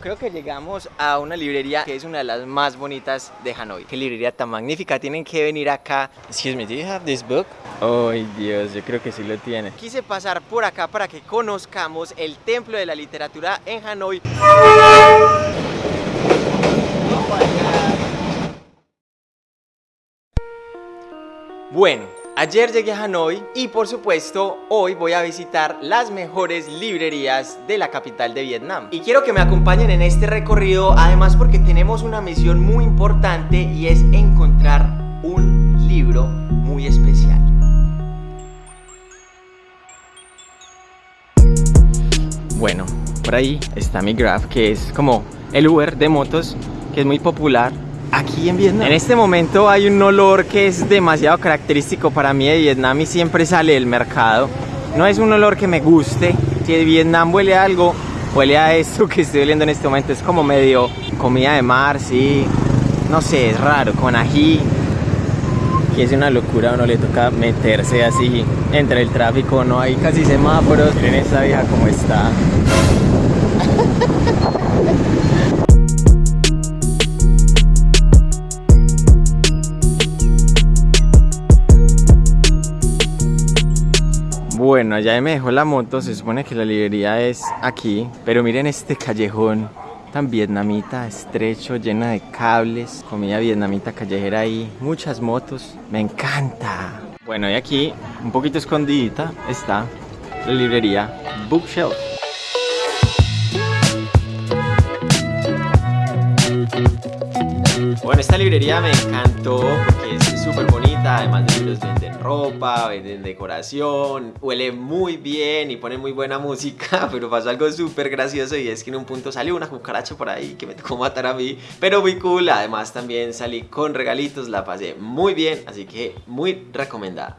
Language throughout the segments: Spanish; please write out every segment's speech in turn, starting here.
Creo que llegamos a una librería que es una de las más bonitas de Hanoi. Qué librería tan magnífica, tienen que venir acá. Excuse me, do you have this book? Ay Dios, yo creo que sí lo tiene. Quise pasar por acá para que conozcamos el templo de la literatura en Hanoi. Bueno, ayer llegué a Hanoi y por supuesto hoy voy a visitar las mejores librerías de la capital de Vietnam. Y quiero que me acompañen en este recorrido además porque tenemos una misión muy importante y es encontrar un libro muy especial. Bueno, por ahí está mi Grab que es como el Uber de motos que es muy popular aquí en Vietnam. En este momento hay un olor que es demasiado característico para mí de Vietnam y siempre sale del mercado. No es un olor que me guste. Si de Vietnam huele a algo, huele a esto que estoy oliendo en este momento. Es como medio comida de mar, sí. No sé, es raro, con ají. Y es una locura, a uno le toca meterse así entre el tráfico, no hay casi semáforos. Miren esta vieja como está. Bueno, allá me dejó la moto, se supone que la librería es aquí, pero miren este callejón tan vietnamita, estrecho, llena de cables, comida vietnamita callejera ahí, muchas motos, me encanta. Bueno, y aquí, un poquito escondidita, está la librería Bookshelf. Bueno, esta librería me encantó porque es súper bonita, además de libros venden ropa, venden decoración, huele muy bien y ponen muy buena música, pero pasó algo súper gracioso y es que en un punto salió una cucaracha por ahí que me tocó matar a mí, pero muy cool, además también salí con regalitos, la pasé muy bien, así que muy recomendada.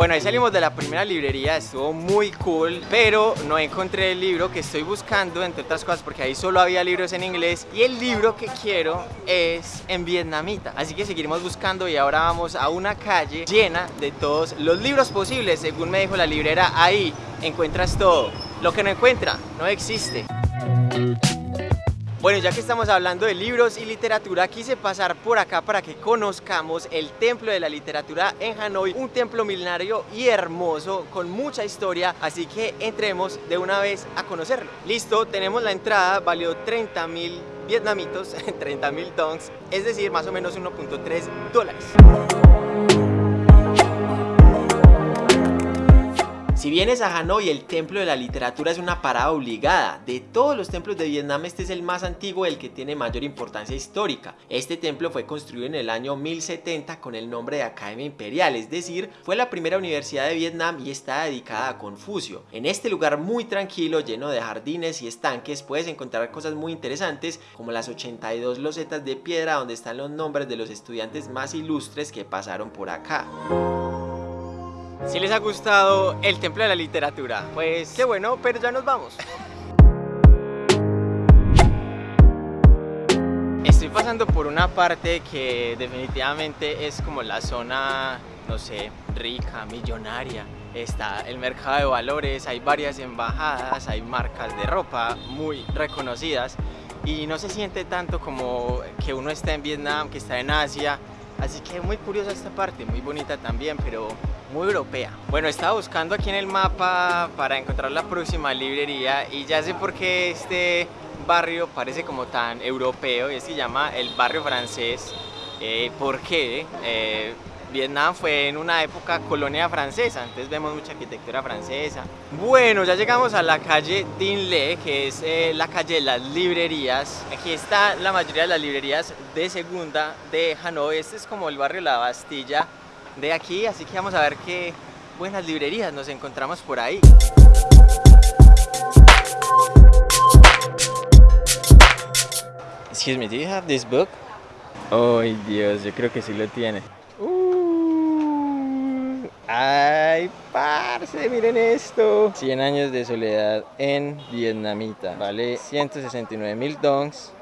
Bueno, ahí salimos de la primera librería, estuvo muy cool, pero no encontré el libro que estoy buscando, entre otras cosas, porque ahí solo había libros en inglés y el libro que quiero es en vietnamita. Así que seguiremos buscando y ahora vamos a una calle llena de todos los libros posibles. Según me dijo la librera, ahí encuentras todo. Lo que no encuentra, no existe. Bueno, ya que estamos hablando de libros y literatura, quise pasar por acá para que conozcamos el Templo de la Literatura en Hanoi, un templo milenario y hermoso con mucha historia, así que entremos de una vez a conocerlo. Listo, tenemos la entrada, valió 30 mil vietnamitos, 30 mil dongs, es decir, más o menos 1.3 dólares. Si vienes a Hanoi, el templo de la literatura es una parada obligada. De todos los templos de Vietnam, este es el más antiguo y el que tiene mayor importancia histórica. Este templo fue construido en el año 1070 con el nombre de Academia Imperial, es decir, fue la primera universidad de Vietnam y está dedicada a Confucio. En este lugar muy tranquilo, lleno de jardines y estanques, puedes encontrar cosas muy interesantes como las 82 losetas de piedra donde están los nombres de los estudiantes más ilustres que pasaron por acá. Si les ha gustado el Templo de la Literatura, pues qué bueno, pero ya nos vamos. Estoy pasando por una parte que definitivamente es como la zona, no sé, rica, millonaria. Está el mercado de valores, hay varias embajadas, hay marcas de ropa muy reconocidas y no se siente tanto como que uno está en Vietnam, que está en Asia. Así que muy curiosa esta parte, muy bonita también, pero muy europea. Bueno, estaba buscando aquí en el mapa para encontrar la próxima librería y ya sé por qué este barrio parece como tan europeo y se llama el barrio francés. Eh, ¿Por qué? Eh, Vietnam fue en una época colonia francesa, entonces vemos mucha arquitectura francesa. Bueno, ya llegamos a la calle Dinh Le, que es eh, la calle de las librerías. Aquí está la mayoría de las librerías de segunda de Hanoi. Este es como el barrio La Bastilla de aquí, así que vamos a ver qué buenas librerías nos encontramos por ahí. Excuse me, do you have this book? Ay Dios, yo creo que sí lo tiene. Uh, ¡Ay, parce! Miren esto. 100 años de soledad en vietnamita. Vale 169 mil dongs.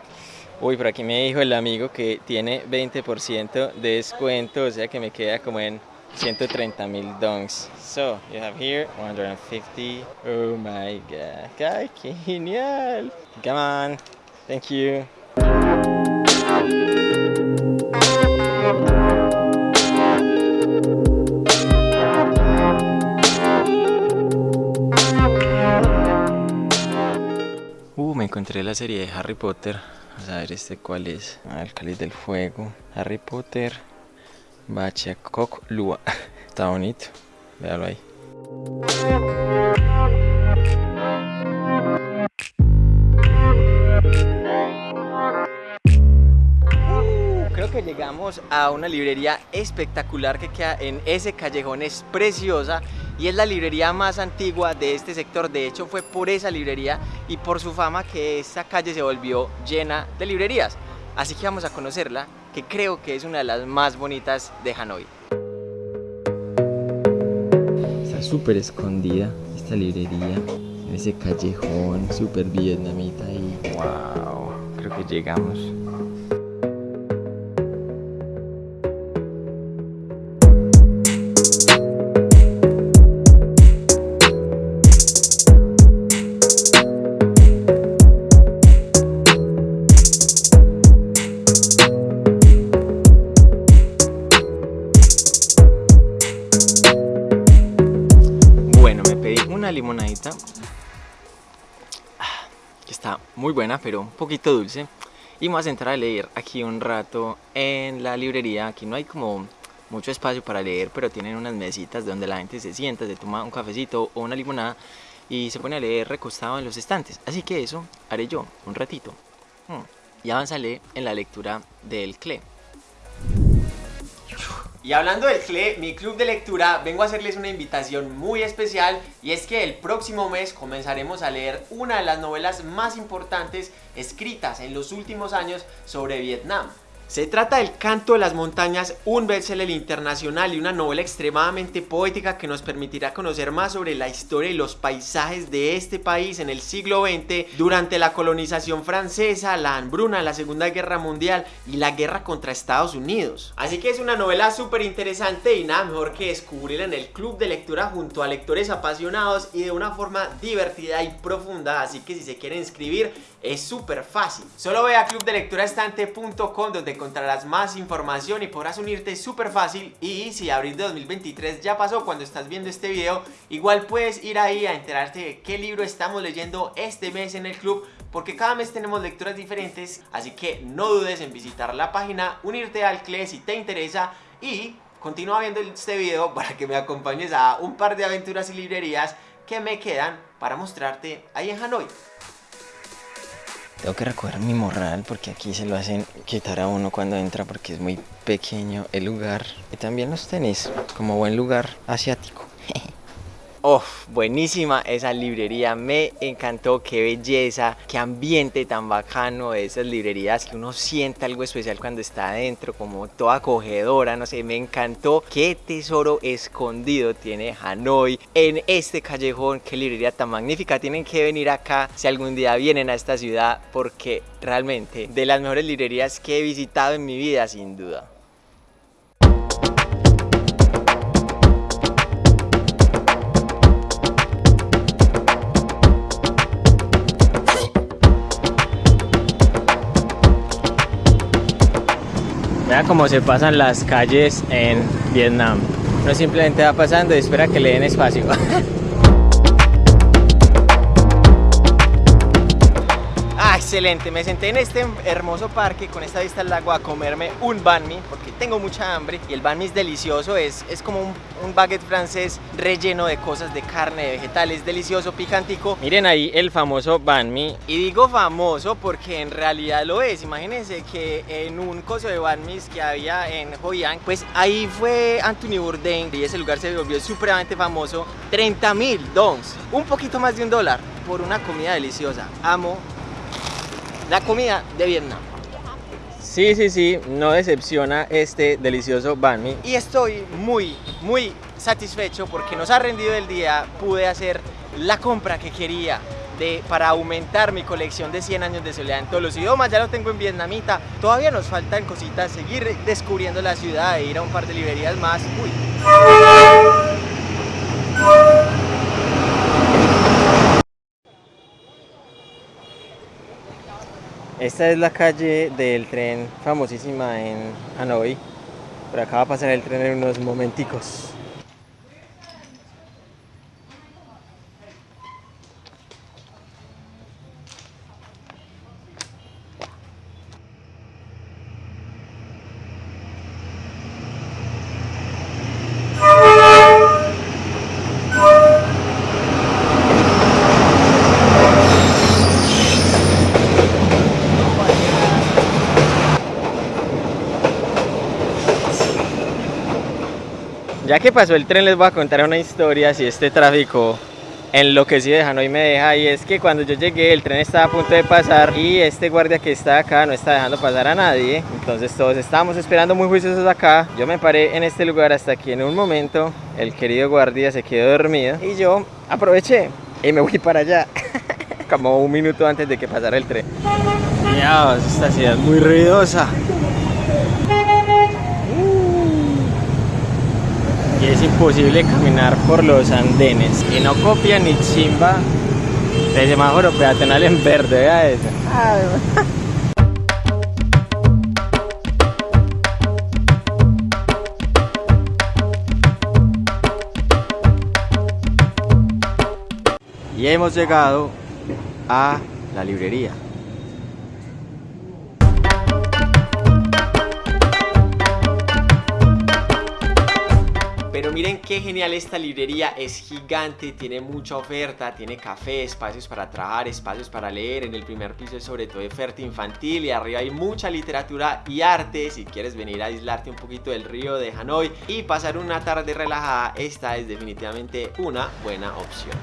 Uy, por aquí me dijo el amigo que tiene 20% de descuento, o sea que me queda como en 130 mil dongs. So, you have here 150. Oh my god. ¡Qué genial! Come on. Thank you. Uh, me encontré la serie de Harry Potter. Vamos a ver este cuál es. Ah, el cáliz del fuego. Harry Potter. Bachakok Lua. Está bonito. Véalo ahí. Llegamos a una librería espectacular que queda en ese callejón, es preciosa y es la librería más antigua de este sector. De hecho, fue por esa librería y por su fama que esta calle se volvió llena de librerías. Así que vamos a conocerla, que creo que es una de las más bonitas de Hanoi. Está súper escondida esta librería en ese callejón súper vietnamita y wow, creo que llegamos. Muy buena, pero un poquito dulce. Y vamos a entrar a leer aquí un rato en la librería. Aquí no hay como mucho espacio para leer, pero tienen unas mesitas donde la gente se sienta, se toma un cafecito o una limonada y se pone a leer recostado en los estantes. Así que eso haré yo un ratito. Hmm. Y avanzaré en la lectura del CLE. Y hablando del CLE, mi club de lectura, vengo a hacerles una invitación muy especial y es que el próximo mes comenzaremos a leer una de las novelas más importantes escritas en los últimos años sobre Vietnam. Se trata del Canto de las Montañas, un bestseller internacional y una novela extremadamente poética que nos permitirá conocer más sobre la historia y los paisajes de este país en el siglo XX durante la colonización francesa, la hambruna, la Segunda Guerra Mundial y la guerra contra Estados Unidos. Así que es una novela súper interesante y nada mejor que descubrirla en el club de lectura junto a lectores apasionados y de una forma divertida y profunda, así que si se quieren inscribir es súper fácil. Solo ve a clubdelecturaestante.com donde encontrarás más información y podrás unirte súper fácil y si abril de 2023 ya pasó cuando estás viendo este video, igual puedes ir ahí a enterarte de qué libro estamos leyendo este mes en el club porque cada mes tenemos lecturas diferentes, así que no dudes en visitar la página, unirte al CLE si te interesa y continúa viendo este video para que me acompañes a un par de aventuras y librerías que me quedan para mostrarte ahí en Hanoi. Tengo que recoger mi morral porque aquí se lo hacen quitar a uno cuando entra porque es muy pequeño el lugar. Y también los tenis, como buen lugar asiático. Oh, buenísima esa librería, me encantó, qué belleza, qué ambiente tan bacano de esas librerías que uno siente algo especial cuando está adentro, como toda acogedora, no sé, me encantó. Qué tesoro escondido tiene Hanoi en este callejón, qué librería tan magnífica, tienen que venir acá si algún día vienen a esta ciudad porque realmente de las mejores librerías que he visitado en mi vida sin duda. Cómo se pasan las calles en Vietnam. Uno simplemente va pasando y espera que le den espacio. excelente. Me senté en este hermoso parque con esta vista al lago a comerme un banh mi porque tengo mucha hambre y el banh mi es delicioso. Es, es como un, un baguette francés relleno de cosas de carne, de vegetales, delicioso, picantico. Miren ahí el famoso banh mi. Y digo famoso porque en realidad lo es. Imagínense que en un coso de banh mi que había en Hoi An, pues ahí fue Anthony Bourdain y ese lugar se volvió supremamente famoso. 30 mil dons, un poquito más de un dólar por una comida deliciosa. Amo la comida de Vietnam. Sí, sí, sí, no decepciona este delicioso banh mi. Y estoy muy, muy satisfecho porque nos ha rendido el día. Pude hacer la compra que quería de, para aumentar mi colección de 100 años de soledad en todos los idiomas. Ya lo tengo en vietnamita. Todavía nos faltan cositas, seguir descubriendo la ciudad e ir a un par de librerías más. Uy, Esta es la calle del tren famosísima en Hanoi. Por acá va a pasar el tren en unos momenticos. Que pasó el tren les voy a contar una historia si este tráfico enloquecido de Hanoi me deja y es que cuando yo llegué el tren estaba a punto de pasar y este guardia que está acá no está dejando pasar a nadie. Entonces todos estábamos esperando muy juiciosos acá. Yo me paré en este lugar hasta que en un momento el querido guardia se quedó dormido y yo aproveché y me voy para allá como un minuto antes de que pasara el tren. Dios, esta ciudad es muy ruidosa y es imposible caminar por los andenes y no copia ni chimba de semáforo peatonal en verde, vea eso. Y hemos llegado a la librería. Pero miren qué genial esta librería, es gigante, tiene mucha oferta, tiene café, espacios para trabajar, espacios para leer, en el primer piso es sobre todo oferta infantil y arriba hay mucha literatura y arte, si quieres venir a aislarte un poquito del río de Hanoi y pasar una tarde relajada, esta es definitivamente una buena opción.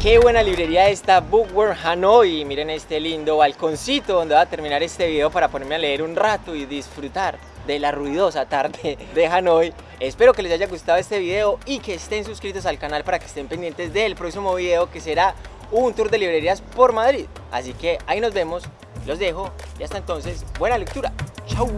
Qué buena librería esta Bookworm Hanoi. Miren este lindo balconcito donde va a terminar este video para ponerme a leer un rato y disfrutar de la ruidosa tarde de Hanoi. Espero que les haya gustado este video y que estén suscritos al canal para que estén pendientes del próximo video que será un tour de librerías por Madrid. Así que ahí nos vemos, los dejo y hasta entonces, buena lectura. Chau.